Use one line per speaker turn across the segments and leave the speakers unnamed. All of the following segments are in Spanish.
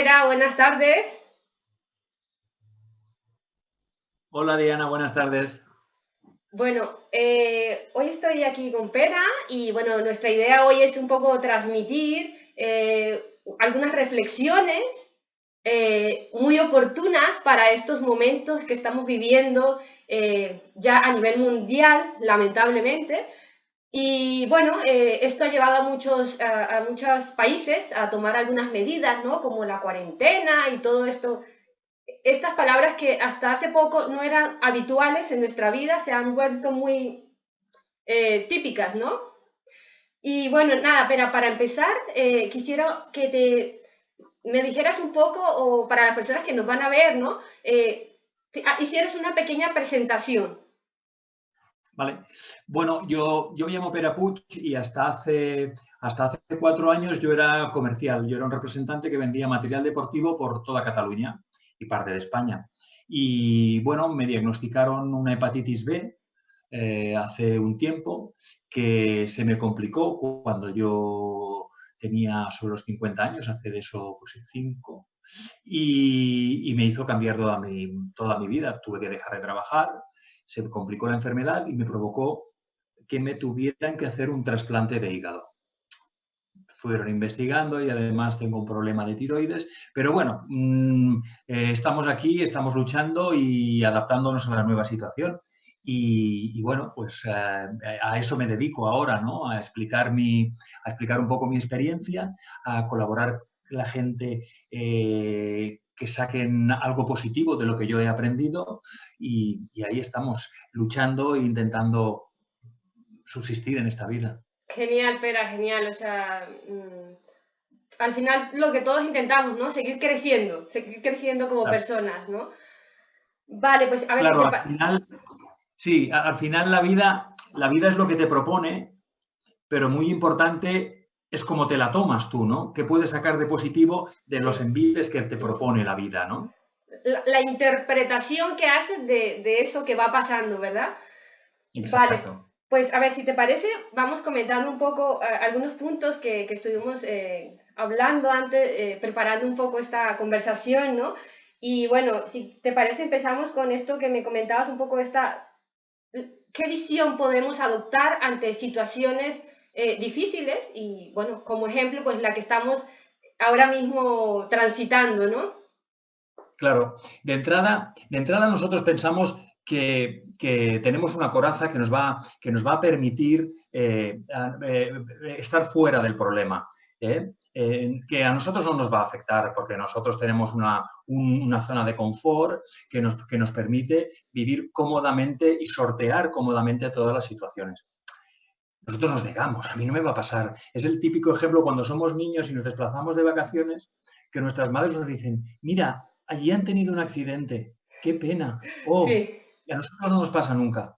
Buenas tardes.
Hola Diana, buenas tardes.
Bueno, eh, hoy estoy aquí con Pera y bueno, nuestra idea hoy es un poco transmitir eh, algunas reflexiones eh, muy oportunas para estos momentos que estamos viviendo ya a nivel mundial, lamentablemente. Y bueno, esto ha llevado a muchos, a, muchos países a tomar algunas medidas, ¿no? Como la cuarentena y todo esto estas palabras que hasta hace poco no eran habituales en nuestra vida se han vuelto muy eh, típicas, ¿no? Y bueno, nada, pero para empezar, eh, quisiera que te me dijeras un poco, o para las personas que nos van a ver, ¿no? Eh, ah, hicieras una pequeña presentación.
Bueno, yo, yo me llamo Pera Puig y hasta hace, hasta hace cuatro años yo era comercial. Yo era un representante que vendía material deportivo por toda Cataluña y parte de España. Y bueno, me diagnosticaron una hepatitis B eh, hace un tiempo que se me complicó cuando yo tenía sobre los 50 años, hace de eso pues 5, y, me hizo cambiar toda mi, toda mi vida. Tuve que dejar de trabajar, se complicó la enfermedad y me provocó que me tuvieran que hacer un trasplante de hígado fueron investigando y además tengo un problema de tiroides. Pero bueno, mm, eh, estamos aquí, estamos luchando y adaptándonos a la nueva situación. Y, bueno, pues eh, a eso me dedico ahora, ¿no? A explicar, mi, a explicar un poco mi experiencia, a colaborar la gente eh, que saquen algo positivo de lo que yo he aprendido y, y ahí estamos luchando e intentando subsistir en esta vida.
Genial, Pera, genial. O sea, mm, al final lo que todos intentamos, ¿no? Seguir creciendo, seguir creciendo como personas, ¿no? Vale, pues a ver
claro, al final, sí, al final la vida, la vida es lo que te propone, pero muy importante es cómo te la tomas tú, ¿no? ¿Qué puedes sacar de positivo de los envites que te propone la vida, ¿no?
La, interpretación que haces de, de, eso que va pasando, ¿verdad?
Exacto.
Vale. Pues a ver, si te parece, vamos comentando un poco eh, algunos puntos que, estuvimos eh, hablando antes, eh, preparando un poco esta conversación, ¿no? Y bueno, si te parece, empezamos con esto que me comentabas un poco, esta, ¿qué visión podemos adoptar ante situaciones difíciles? Y bueno, como ejemplo, pues la que estamos ahora mismo transitando, ¿no?
Claro, de entrada, de entrada nosotros pensamos que, tenemos una coraza que nos va, que nos va a permitir eh, eh, estar fuera del problema. ¿eh? que a nosotros no nos va a afectar porque nosotros tenemos una, zona de confort que nos, que nos permite vivir cómodamente y sortear cómodamente todas las situaciones. Nosotros nos negamos, a mí no me va a pasar. Es el típico ejemplo cuando somos niños y nos desplazamos de vacaciones, que nuestras madres nos dicen, mira, allí han tenido un accidente, qué pena. Oh, a nosotros no nos pasa nunca.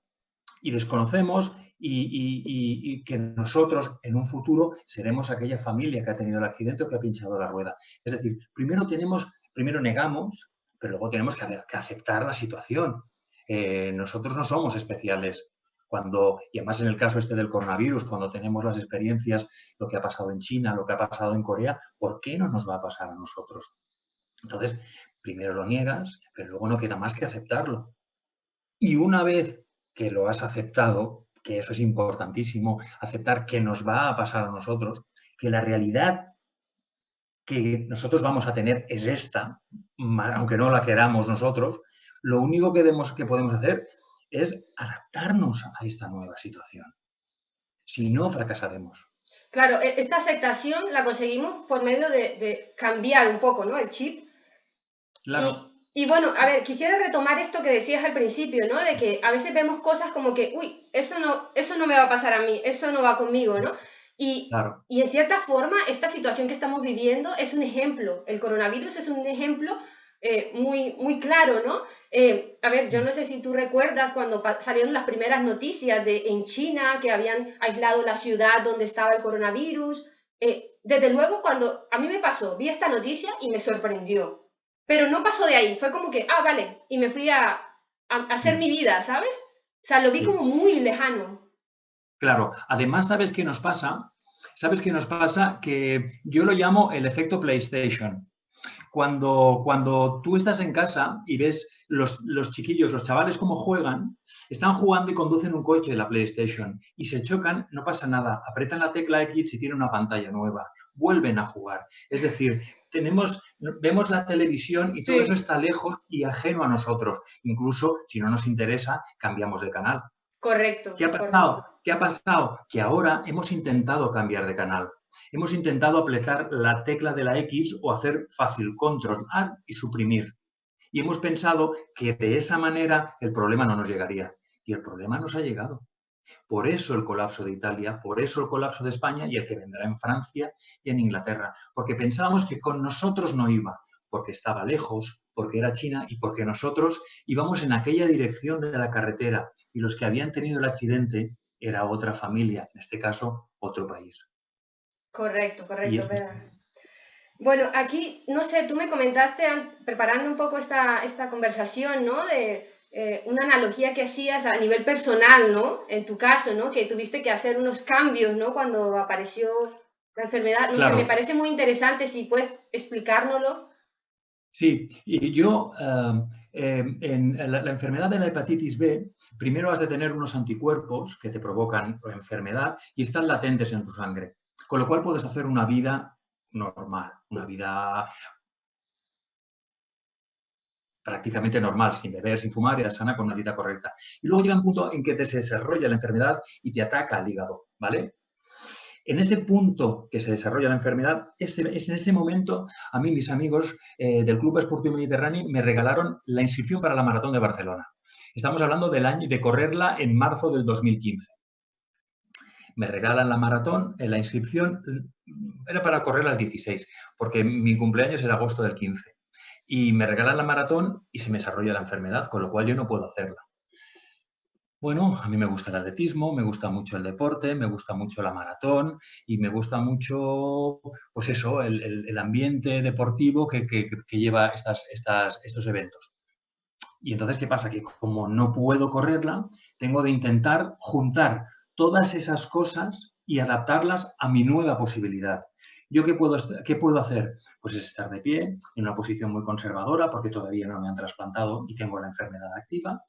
Y desconocemos y, que nosotros en un futuro seremos aquella familia que ha tenido el accidente o que ha pinchado la rueda. Es decir, primero tenemos, primero negamos, pero luego tenemos que, aceptar la situación. Eh, nosotros no somos especiales. Cuando, y además en el caso este del coronavirus, cuando tenemos las experiencias, lo que ha pasado en China, lo que ha pasado en Corea, ¿por qué no nos va a pasar a nosotros? Entonces, primero lo niegas, pero luego no queda más que aceptarlo. Y una vez que lo has aceptado, que eso es importantísimo, aceptar que nos va a pasar a nosotros, que la realidad que nosotros vamos a tener es esta, aunque no la queramos nosotros, lo único que, que podemos hacer es adaptarnos a esta nueva situación. Si no, fracasaremos.
Claro, e, esta aceptación la conseguimos por medio de, cambiar un poco ¿no? el chip.
Claro.
Y bueno, a ver, quisiera retomar esto que decías al principio, ¿no? De que a veces vemos cosas como que, uy, eso no, eso no me va a pasar a mí, eso no va conmigo, ¿no? Y, y en cierta forma, esta situación que estamos viviendo es un ejemplo. El coronavirus es un ejemplo eh, muy, muy claro, ¿no? Eh, a ver, yo no sé si tú recuerdas cuando salieron las primeras noticias de en China que habían aislado la ciudad donde estaba el coronavirus. Eh, desde luego, cuando a mí me pasó, vi esta noticia y me sorprendió. Pero no pasó de ahí, fue como que, ah, vale, y me fui a, hacer mi vida, ¿sabes? O sea, lo vi como muy lejano.
Claro, además, ¿sabes qué nos pasa? ¿Sabes qué nos pasa? Que yo lo llamo el efecto PlayStation. Cuando, cuando tú estás en casa y ves los, los, chiquillos, los chavales cómo juegan, están jugando y conducen un coche de la PlayStation y se chocan, no pasa nada, apretan la tecla X y tienen una pantalla nueva, vuelven a jugar. Es decir, tenemos, vemos la televisión y todo eso está lejos y ajeno a nosotros. Incluso si no nos interesa, cambiamos de canal.
Correcto.
¿Qué ha pasado? ¿Qué ha pasado? Que ahora hemos intentado cambiar de canal. Hemos intentado apretar la tecla de la X o hacer fácil control A y suprimir. Y hemos pensado que de esa manera el problema no nos llegaría. Y el problema nos ha llegado. Por eso el colapso de Italia, por eso el colapso de España y el que vendrá en Francia y en Inglaterra. Porque pensábamos que con nosotros no iba, porque estaba lejos, porque era China y porque nosotros íbamos en aquella dirección de la carretera y los que habían tenido el accidente era otra familia, en este caso otro país.
Correcto, correcto. Bueno, aquí, no sé, tú me comentaste, preparando un poco esta, esta conversación, ¿no? De eh, una analogía que hacías a nivel personal, ¿no? En tu caso, ¿no? Que tuviste que hacer unos cambios, ¿no? Cuando apareció la enfermedad. No sé, me parece muy interesante, si puedes explicárnoslo.
Sí, y yo, eh, en la, la, enfermedad de la hepatitis B, primero has de tener unos anticuerpos que te provocan la enfermedad y están latentes en tu sangre. Con lo cual puedes hacer una vida normal, una vida prácticamente normal, sin beber, sin fumar, y sana con una vida correcta. Y luego llega un punto en que te desarrolla la enfermedad y te ataca al hígado, ¿vale? En ese punto que se desarrolla la enfermedad, es en ese momento, a mí mis amigos eh, del Club Esportivo Mediterráneo me regalaron la inscripción para la Maratón de Barcelona. Estamos hablando del año de correrla en marzo del 2015 me regalan la maratón, en la inscripción era para correr al 16, porque mi cumpleaños es agosto del 15. Y me regalan la maratón y se me desarrolla la enfermedad, con lo cual yo no puedo hacerla. Bueno, a mí me gusta el atletismo, me gusta mucho el deporte, me gusta mucho la maratón y me gusta mucho, pues eso, el, ambiente deportivo que, lleva estas, estas, estos eventos. Y entonces, ¿qué pasa? Que como no puedo correrla, tengo de intentar juntar todas esas cosas y adaptarlas a mi nueva posibilidad. ¿Yo qué puedo, qué puedo hacer? Pues es estar de pie, en una posición muy conservadora, porque todavía no me han trasplantado y tengo la enfermedad activa,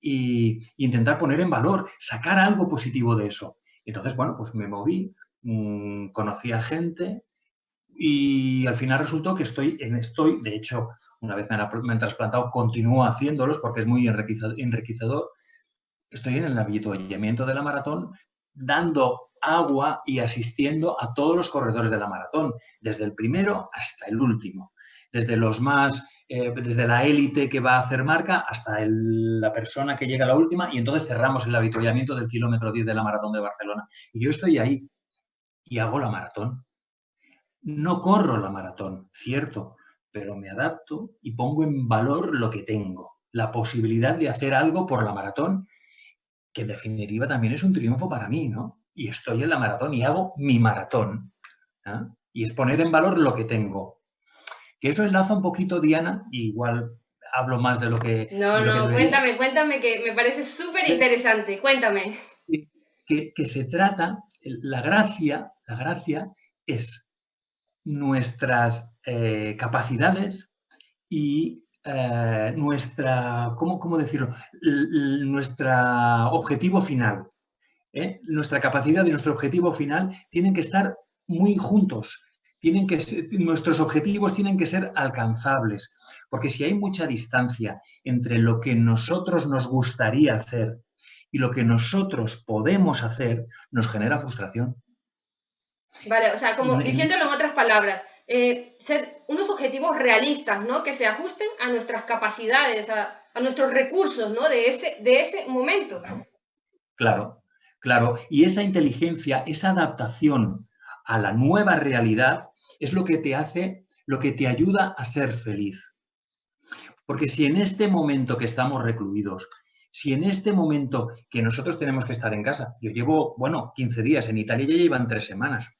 y intentar poner en valor, sacar algo positivo de eso. Entonces, bueno, pues me moví, mm, conocí a gente y al final resultó que estoy, en, estoy de hecho, una vez me han, trasplantado, continúo haciéndolos porque es muy enriquecedor estoy en el avituallamiento de la maratón dando agua y asistiendo a todos los corredores de la maratón, desde el primero hasta el último, desde los más, eh, desde la élite que va a hacer marca hasta la persona que llega a la última y entonces cerramos el avituallamiento del kilómetro 10 de la maratón de Barcelona. Y yo estoy ahí y hago la maratón. No corro la maratón, cierto, pero me adapto y pongo en valor lo que tengo, la posibilidad de hacer algo por la maratón que en definitiva también es un triunfo para mí, ¿no? Y estoy en la maratón y hago mi maratón. ¿ah? Y es poner en valor lo que tengo. Que eso enlaza un poquito, Diana, igual hablo más de lo que...
No, no, cuéntame, cuéntame, que me parece súper interesante, cuéntame.
Que, que, se trata, la gracia, la gracia es nuestras eh, capacidades y eh, nuestra, ¿cómo, ¿cómo, decirlo? nuestro objetivo final. ¿eh? Nuestra capacidad y nuestro objetivo final tienen que estar muy juntos. Tienen que nuestros objetivos tienen que ser alcanzables. Porque si hay mucha distancia entre lo que nosotros nos gustaría hacer y lo que nosotros podemos hacer, nos genera frustración.
Vale, o sea, como diciéndolo en otras palabras, eh, ser unos objetivos realistas, ¿no? Que se ajusten a nuestras capacidades, a, nuestros recursos, ¿no? De ese, de ese momento.
Claro, claro. Y esa inteligencia, esa adaptación a la nueva realidad es lo que te hace, lo que te ayuda a ser feliz. Porque si en este momento que estamos recluidos, si en este momento que nosotros tenemos que estar en casa, yo llevo, bueno, 15 días, en Italia ya llevan tres semanas,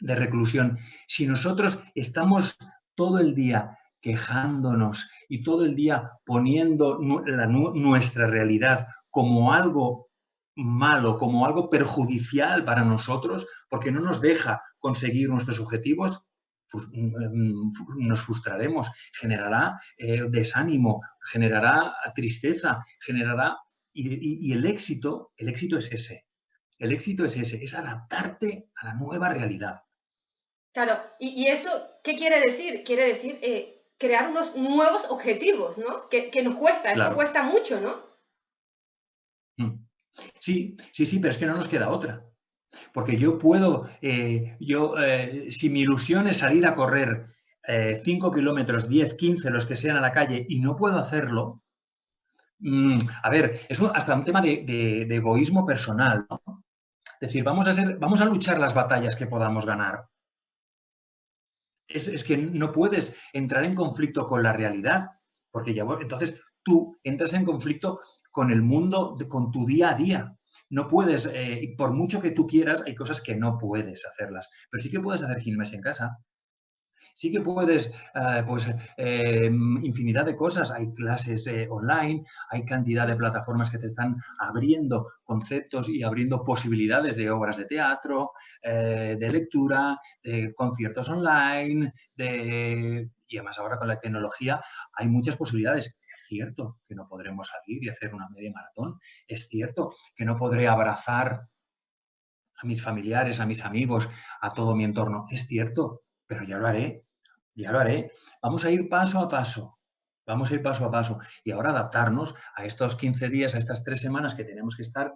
de reclusión, si nosotros estamos todo el día quejándonos y todo el día poniendo nuestra realidad como algo malo, como algo perjudicial para nosotros, porque no nos deja conseguir nuestros objetivos, nos frustraremos, generará eh, desánimo, generará tristeza, generará... Y, el éxito, el éxito es ese. El éxito es ese, es adaptarte a la nueva realidad.
Claro, y, eso, ¿qué quiere decir? Quiere decir eh, crear unos nuevos objetivos, ¿no? Que, nos cuesta, esto cuesta mucho, ¿no?
Mm. Sí, sí, sí, pero es que no nos queda otra. Porque yo puedo, eh, yo, eh, si mi ilusión es salir a correr 5 eh, kilómetros, 10, 15, los que sean a la calle, y no puedo hacerlo, mm, a ver, es hasta un tema de, egoísmo personal, ¿no? Es decir, vamos a, ser, vamos a luchar las batallas que podamos ganar. Es, que no puedes entrar en conflicto con la realidad, porque ya, entonces tú entras en conflicto con el mundo, con tu día a día. No puedes, eh, por mucho que tú quieras, hay cosas que no puedes hacerlas, pero sí que puedes hacer gimnasia en casa. Sí que puedes, eh, pues, eh, infinidad de cosas. Hay clases online, hay cantidad de plataformas que te están abriendo conceptos y abriendo posibilidades de obras de teatro, de lectura, de conciertos online, y además ahora con la tecnología hay muchas posibilidades. Cierto que no podremos salir y hacer una media maratón, es cierto que no podré abrazar a mis familiares, a mis amigos, a todo mi entorno, es cierto, pero ya lo haré, ya lo haré. Vamos a ir paso a paso, vamos a ir paso a paso y ahora adaptarnos a estos 15 días, a estas tres semanas que tenemos que estar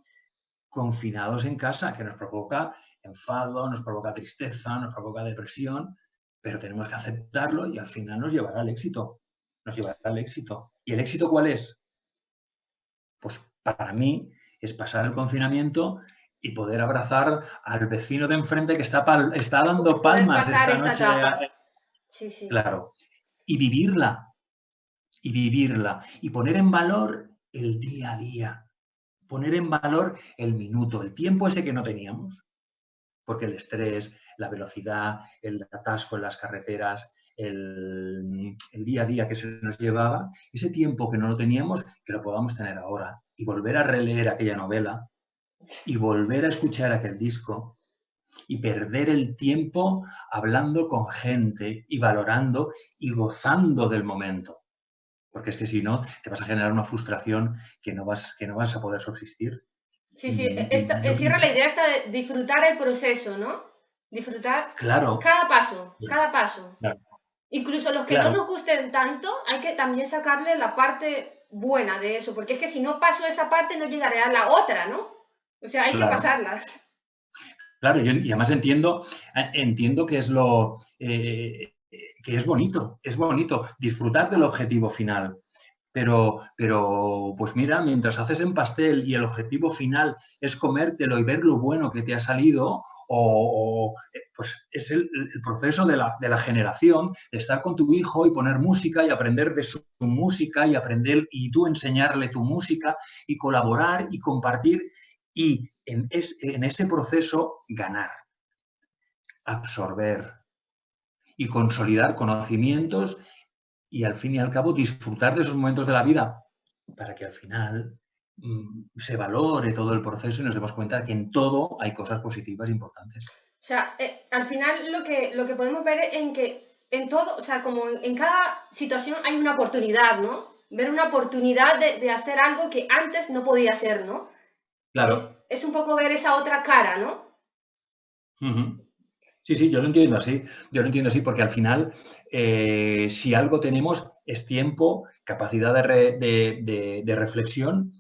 confinados en casa, que nos provoca enfado, nos provoca tristeza, nos provoca depresión, pero tenemos que aceptarlo y al final nos llevará al éxito nos llevará al éxito. ¿Y el éxito cuál es? Pues para mí es pasar el confinamiento y poder abrazar al vecino de enfrente que está, está dando palmas esta noche. Claro. Y vivirla. Y vivirla. Y poner en valor el día a día. Poner en valor el minuto, el tiempo ese que no teníamos. Porque el estrés, la velocidad, el atasco en las carreteras, el, día a día que se nos llevaba, ese tiempo que no lo teníamos, que lo podamos tener ahora y volver a releer aquella novela y volver a escuchar aquel disco y perder el tiempo hablando con gente y valorando y gozando del momento. Porque es que si no, te vas a generar una frustración que no vas, que no vas a poder subsistir.
Sí, sí, esta, la idea está de disfrutar el proceso, ¿no? Disfrutar
claro.
cada paso, cada paso. Incluso los que no nos gusten tanto, hay que también sacarle la parte buena de eso, porque es que si no paso esa parte no llegaré a la otra, ¿no? O sea, hay que pasarlas.
Claro, y además entiendo, eh, entiendo que es lo eh, que es bonito, es bonito disfrutar del objetivo final. Pero, pero, pues mira, mientras haces en pastel y el objetivo final es comértelo y ver lo bueno que te ha salido, o, eh, pues es el, proceso de la, generación, de estar con tu hijo y poner música y aprender de su, música y aprender y tú enseñarle tu música y colaborar y compartir y en, en ese proceso ganar, absorber y consolidar conocimientos y al fin y al cabo disfrutar de esos momentos de la vida para que al final mm, se valore todo el proceso y nos demos cuenta de que en todo hay cosas positivas importantes.
O sea, eh, al final lo que, lo que podemos ver es en que en todo, o sea, como en, cada situación hay una oportunidad, ¿no? Ver una oportunidad de, hacer algo que antes no podía hacer, ¿no?
Claro.
Es, un poco ver esa otra cara, ¿no?
Sí, sí, yo lo entiendo así. Yo lo entiendo así porque al final, eh, si algo tenemos es tiempo, capacidad de, reflexión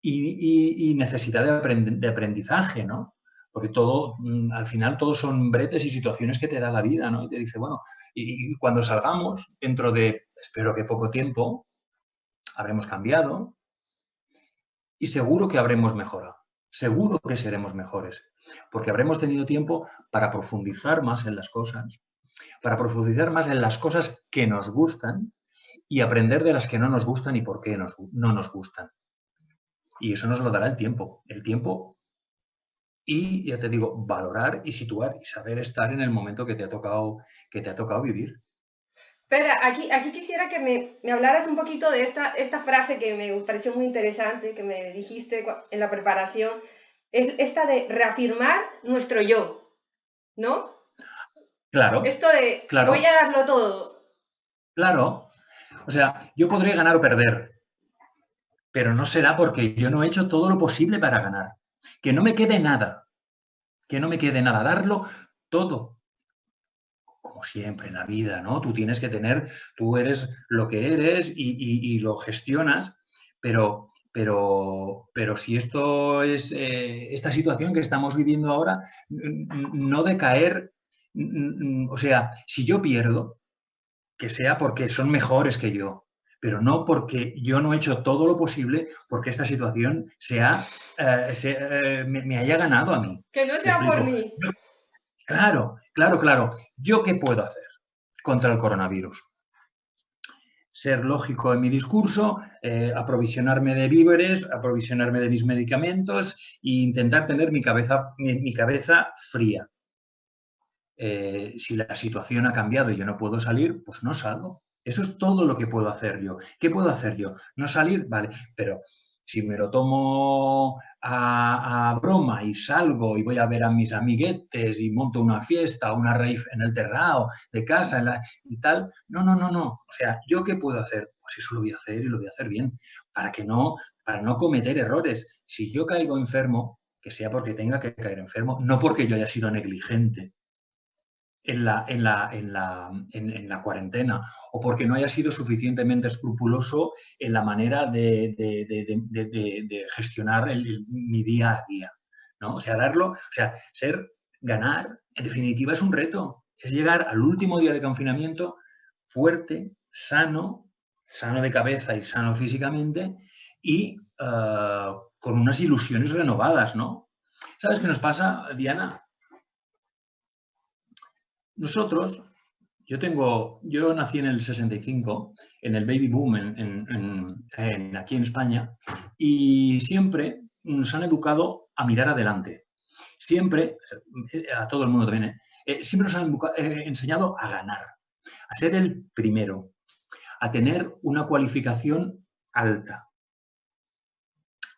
y, necesidad de, aprendizaje, ¿no? Porque todo, mm, al final, todos son bretes y situaciones que te da la vida, ¿no? Y te dice, bueno, y cuando salgamos, dentro de, espero que poco tiempo, habremos cambiado y seguro que habremos mejorado. Seguro que seremos mejores porque habremos tenido tiempo para profundizar más en las cosas, para profundizar más en las cosas que nos gustan y aprender de las que no nos gustan y por qué no nos gustan. Y eso nos lo dará el tiempo. El tiempo y, ya te digo, valorar y situar y saber estar en el momento que te ha tocado, que te ha tocado vivir.
Espera, aquí, aquí quisiera que me, me, hablaras un poquito de esta, esta frase que me pareció muy interesante, que me dijiste en la preparación, es esta de reafirmar nuestro yo, ¿no?
Claro.
Esto de voy a darlo todo.
Claro. O sea, yo podré ganar o perder, pero no será porque yo no he hecho todo lo posible para ganar. Que no me quede nada. Que no me quede nada. Darlo todo. Como siempre en la vida, ¿no? Tú tienes que tener, tú eres lo que eres y, lo gestionas, pero, pero, pero si esto es eh, esta situación que estamos viviendo ahora, no de caer, o sea, si yo pierdo, que sea porque son mejores que yo, pero no porque yo no he hecho todo lo posible porque esta situación sea, eh, eh, me, haya ganado a mí.
Que no sea por mí.
Claro, claro, claro. ¿Yo qué puedo hacer contra el coronavirus? Ser lógico en mi discurso, eh, aprovisionarme de víveres, aprovisionarme de mis medicamentos e intentar tener mi cabeza, mi, cabeza fría. si la situación ha cambiado y yo no puedo salir, pues no salgo. Eso es todo lo que puedo hacer yo. ¿Qué puedo hacer yo? No salir, vale, pero si me lo tomo a, broma y salgo y voy a ver a mis amiguetes y monto una fiesta, una rave en el terrado de casa y tal, no, no, no, no. O sea, ¿yo qué puedo hacer? Pues eso lo voy a hacer y lo voy a hacer bien, para que no, para no cometer errores. Si yo caigo enfermo, que sea porque tenga que caer enfermo, no porque yo haya sido negligente en la, en la, en la, en, la cuarentena o porque no haya sido suficientemente escrupuloso en la manera de, gestionar mi día a día. ¿no? O sea, darlo, o sea, ser, ganar, en definitiva es un reto. Es llegar al último día de confinamiento fuerte, sano, sano de cabeza y sano físicamente y ah, con unas ilusiones renovadas, ¿no? ¿Sabes qué nos pasa, Diana? Nosotros, yo tengo, yo nací en el 65, en el baby boom en, aquí en España, y siempre nos han educado a mirar adelante. Siempre, a todo el mundo también, ¿eh? Eh, siempre nos han eh, enseñado a ganar, a ser el primero, a tener una cualificación alta.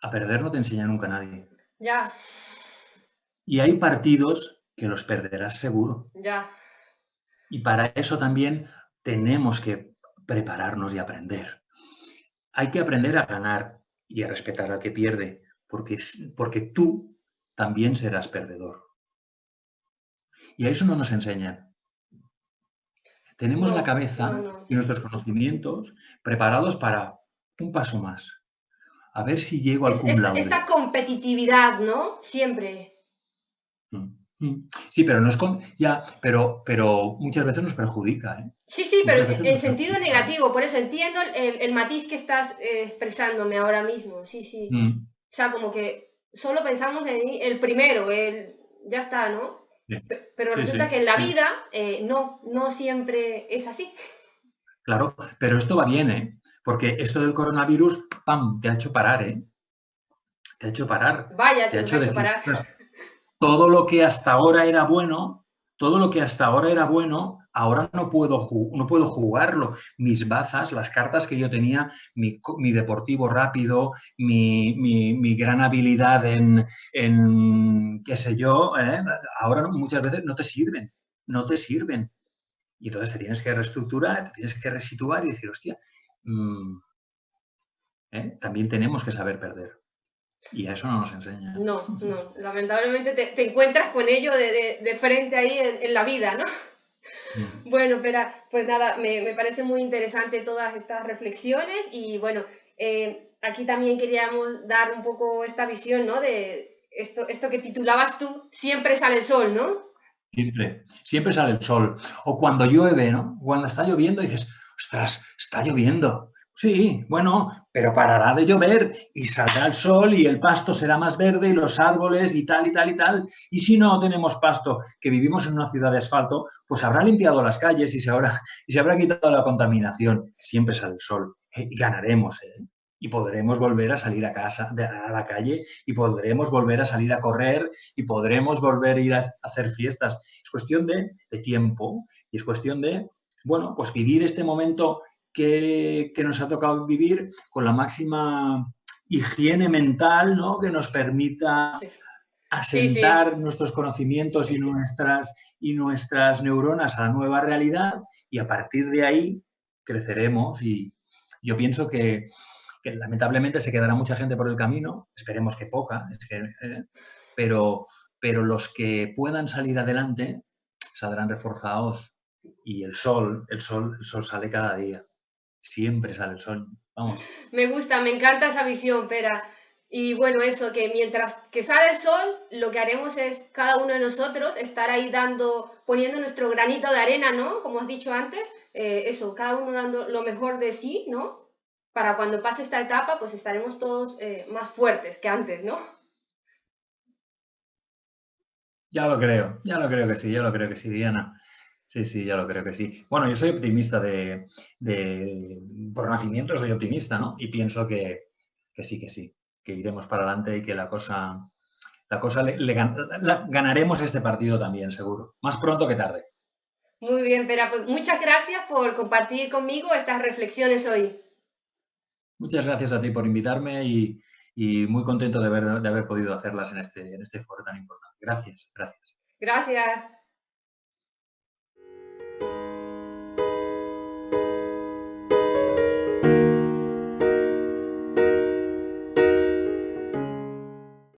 A perder no te enseña nunca nadie.
Ya.
Y hay partidos que los perderás seguro.
Ya.
Y para eso también tenemos que prepararnos y aprender. Hay que aprender a ganar y a respetar al que pierde, porque, porque tú también serás perdedor. Y a eso no nos enseñan. Tenemos la cabeza y nuestros conocimientos preparados para un paso más. A ver si llego al cum
Esta competitividad, ¿no? Siempre.
Mm. Sí, pero no es con, ya, pero, pero muchas veces nos perjudica. ¿eh?
Sí, sí, pero en sentido negativo, por eso entiendo el, matiz que estás eh, expresándome ahora mismo. Sí, sí. Mm. O sea, como que solo pensamos en el primero, el ya está, ¿no? Pero resulta que en la vida eh, no, no siempre es así.
Claro, pero esto va bien, ¿eh? Porque esto del coronavirus, ¡pam!, te ha hecho parar, ¿eh? Te ha hecho parar.
Vaya,
te
ha hecho, parar
todo lo que hasta ahora era bueno, todo lo que hasta ahora era bueno, ahora no puedo, no puedo jugarlo. Mis bazas, las cartas que yo tenía, mi, deportivo rápido, mi, gran habilidad en, qué sé yo, ¿eh? ahora muchas veces no te sirven, no te sirven. Y entonces te tienes que reestructurar, te tienes que resituar y decir, hostia, mm, ¿eh? también tenemos que saber perder. Y a eso no nos enseña.
No, no. Lamentablemente te, encuentras con ello de, frente ahí en, la vida, ¿no? Mm. Bueno, pero pues nada, me, parece muy interesante todas estas reflexiones y bueno, eh, aquí también queríamos dar un poco esta visión, ¿no? De esto, esto que titulabas tú, siempre sale el sol, ¿no?
Siempre, siempre sale el sol. O cuando llueve, ¿no? Cuando está lloviendo dices, ostras, está lloviendo. Sí, bueno, pero parará de llover y saldrá el sol y el pasto será más verde y los árboles y tal y tal y tal. Y si no tenemos pasto, que vivimos en una ciudad de asfalto, pues habrá limpiado las calles y se habrá, y se habrá quitado la contaminación. Siempre sale el sol eh, y ganaremos. ¿eh? Y podremos volver a salir a casa, a la calle, y podremos volver a salir a correr, y podremos volver a ir a hacer fiestas. Es cuestión de, de tiempo y es cuestión de, bueno, pues vivir este momento que, nos ha tocado vivir con la máxima higiene mental, ¿no? Que nos permita asentar nuestros conocimientos y nuestras, y nuestras neuronas a la nueva realidad y a partir de ahí creceremos. Y yo pienso que, lamentablemente se quedará mucha gente por el camino, esperemos que poca, eh, pero, pero los que puedan salir adelante saldrán reforzados y el sol, el sol, el sol sale cada día, siempre sale el sol, vamos.
Me gusta, me encanta esa visión, Pera. Y bueno, eso, que mientras que sale el sol, lo que haremos es cada uno de nosotros estar ahí dando, poniendo nuestro granito de arena, ¿no? Como has dicho antes, eh, eso, cada uno dando lo mejor de sí, ¿no? Para cuando pase esta etapa, pues estaremos todos eh, más fuertes que antes, ¿no?
Ya lo creo, ya lo creo que sí, ya lo creo que sí, Diana. Sí, sí, ya lo creo que sí. Bueno, yo soy optimista de, por nacimiento, soy optimista, ¿no? Y pienso que, sí, que sí, que iremos para adelante y que la cosa, la cosa le, ganaremos este partido también, seguro. Más pronto que tarde.
Muy bien, Pera, pues muchas gracias por compartir conmigo estas reflexiones hoy.
Muchas gracias a ti por invitarme y, muy contento de haber, de haber podido hacerlas en este, en este foro tan importante. Gracias, gracias.
Gracias.